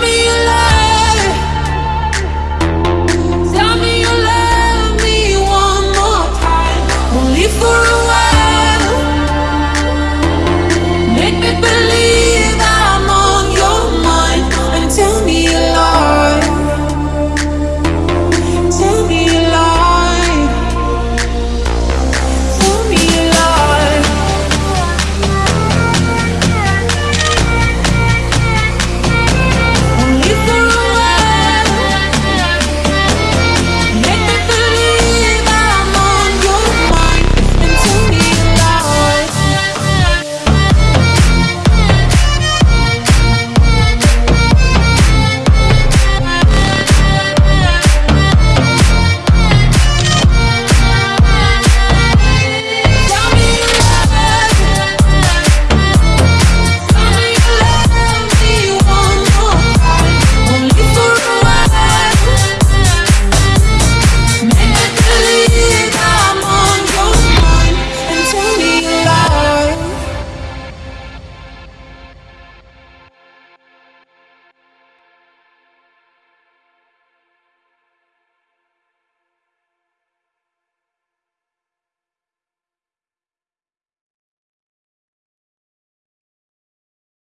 me.